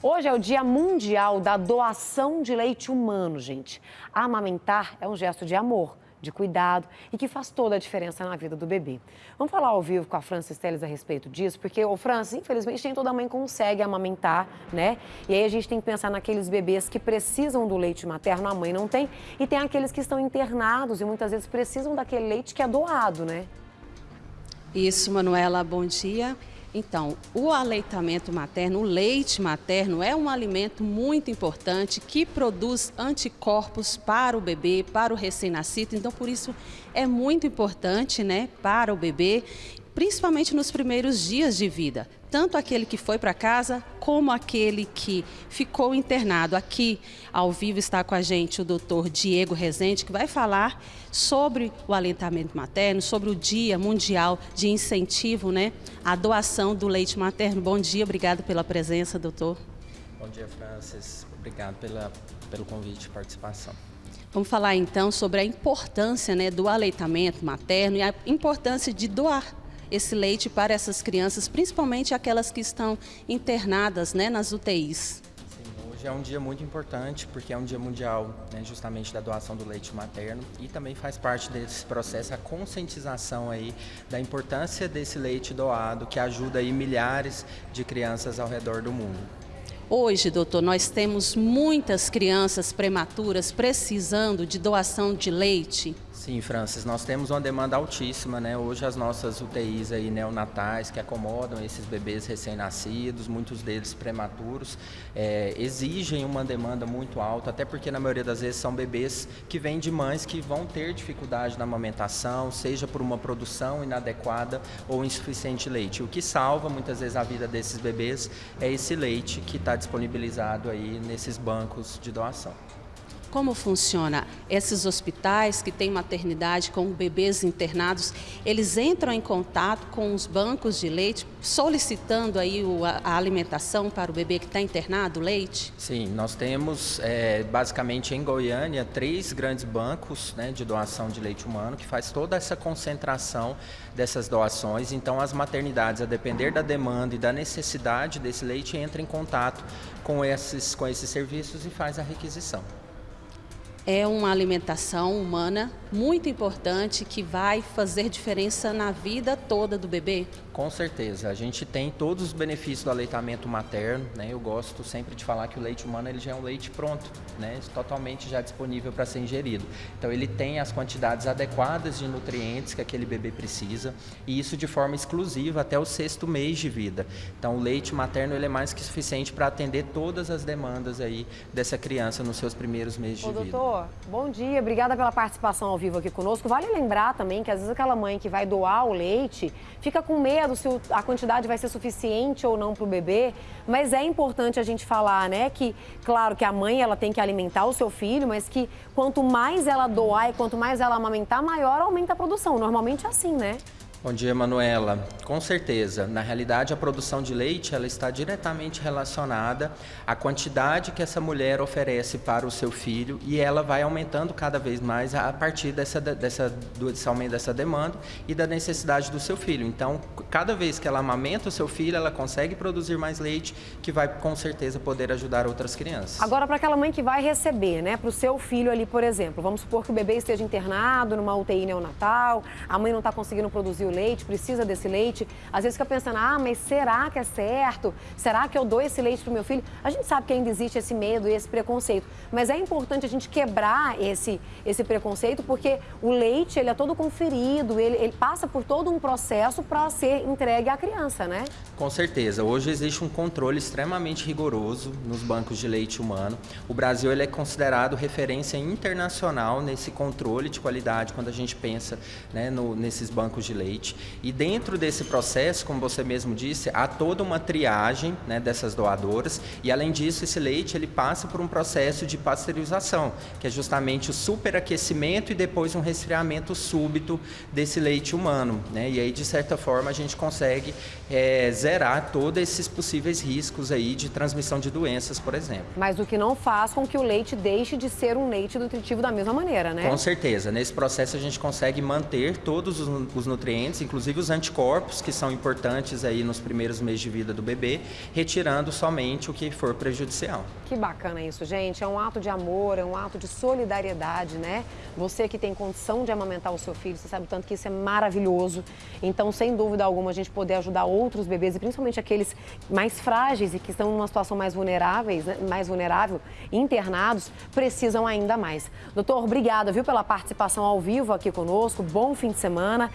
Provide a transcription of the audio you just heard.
Hoje é o Dia Mundial da Doação de Leite Humano, gente. Amamentar é um gesto de amor, de cuidado e que faz toda a diferença na vida do bebê. Vamos falar ao vivo com a Francis Teles a respeito disso, porque o Francis, infelizmente, nem toda mãe consegue amamentar, né? E aí a gente tem que pensar naqueles bebês que precisam do leite materno, a mãe não tem, e tem aqueles que estão internados e muitas vezes precisam daquele leite que é doado, né? Isso, Manuela, bom dia. Então, o aleitamento materno, o leite materno, é um alimento muito importante que produz anticorpos para o bebê, para o recém-nascido. Então, por isso, é muito importante né, para o bebê principalmente nos primeiros dias de vida, tanto aquele que foi para casa como aquele que ficou internado. Aqui ao vivo está com a gente o doutor Diego Rezende, que vai falar sobre o alentamento materno, sobre o Dia Mundial de Incentivo né, à doação do leite materno. Bom dia, obrigado pela presença, doutor. Bom dia, Francis. Obrigado pela, pelo convite e participação. Vamos falar então sobre a importância né, do aleitamento materno e a importância de doar esse leite para essas crianças, principalmente aquelas que estão internadas né, nas UTIs. Sim, hoje é um dia muito importante porque é um dia mundial né, justamente da doação do leite materno e também faz parte desse processo a conscientização aí da importância desse leite doado que ajuda aí milhares de crianças ao redor do mundo. Hoje, doutor, nós temos muitas crianças prematuras precisando de doação de leite. Sim, Francis, nós temos uma demanda altíssima, né? Hoje as nossas UTIs aí neonatais que acomodam esses bebês recém-nascidos, muitos deles prematuros, é, exigem uma demanda muito alta, até porque na maioria das vezes são bebês que vêm de mães que vão ter dificuldade na amamentação, seja por uma produção inadequada ou insuficiente leite. O que salva muitas vezes a vida desses bebês é esse leite que está disponibilizado aí nesses bancos de doação. Como funciona? Esses hospitais que têm maternidade com bebês internados, eles entram em contato com os bancos de leite, solicitando aí a alimentação para o bebê que está internado, leite? Sim, nós temos é, basicamente em Goiânia três grandes bancos né, de doação de leite humano que faz toda essa concentração dessas doações. Então as maternidades, a depender da demanda e da necessidade desse leite, entram em contato com esses, com esses serviços e faz a requisição é uma alimentação humana muito importante que vai fazer diferença na vida toda do bebê? Com certeza. A gente tem todos os benefícios do aleitamento materno. Né? Eu gosto sempre de falar que o leite humano ele já é um leite pronto, né? totalmente já disponível para ser ingerido. Então ele tem as quantidades adequadas de nutrientes que aquele bebê precisa e isso de forma exclusiva até o sexto mês de vida. Então o leite materno ele é mais que suficiente para atender todas as demandas aí dessa criança nos seus primeiros meses Ô, de vida. Doutor, bom dia. Obrigada pela participação ao vivo aqui conosco. Vale lembrar também que às vezes aquela mãe que vai doar o leite fica com medo se a quantidade vai ser suficiente ou não para o bebê, mas é importante a gente falar, né, que claro que a mãe ela tem que alimentar o seu filho, mas que quanto mais ela doar e quanto mais ela amamentar, maior aumenta a produção. Normalmente é assim, né? Bom dia, Manuela. Com certeza. Na realidade, a produção de leite ela está diretamente relacionada à quantidade que essa mulher oferece para o seu filho e ela vai aumentando cada vez mais a partir dessa, dessa, desse aumento dessa demanda e da necessidade do seu filho. Então, cada vez que ela amamenta o seu filho, ela consegue produzir mais leite, que vai com certeza poder ajudar outras crianças. Agora, para aquela mãe que vai receber, né, para o seu filho ali, por exemplo, vamos supor que o bebê esteja internado numa UTI neonatal, a mãe não está conseguindo produzir o leite, precisa desse leite. Às vezes fica pensando, ah, mas será que é certo? Será que eu dou esse leite para o meu filho? A gente sabe que ainda existe esse medo e esse preconceito, mas é importante a gente quebrar esse, esse preconceito, porque o leite, ele é todo conferido, ele, ele passa por todo um processo para ser entregue à criança, né? Com certeza. Hoje existe um controle extremamente rigoroso nos bancos de leite humano. O Brasil ele é considerado referência internacional nesse controle de qualidade quando a gente pensa né, no, nesses bancos de leite E dentro desse processo, como você mesmo disse, há toda uma triagem né, dessas doadoras e além disso esse leite ele passa por um processo de pasteurização, que é justamente o superaquecimento e depois um resfriamento súbito desse leite humano. Né? E aí de certa forma a gente consegue é, zerar todos esses possíveis riscos aí de transmissão de doenças, por exemplo. Mas o que não faz com que o leite deixe de ser um leite nutritivo da mesma maneira, né? Com certeza. Nesse processo a gente consegue manter todos os nutrientes inclusive os anticorpos, que são importantes aí nos primeiros meses de vida do bebê, retirando somente o que for prejudicial. Que bacana isso, gente. É um ato de amor, é um ato de solidariedade, né? Você que tem condição de amamentar o seu filho, você sabe tanto que isso é maravilhoso. Então, sem dúvida alguma, a gente poder ajudar outros bebês e principalmente aqueles mais frágeis e que estão numa situação mais vulneráveis, né? mais vulnerável, internados, precisam ainda mais. Doutor, obrigada, viu, pela participação ao vivo aqui conosco. Bom fim de semana.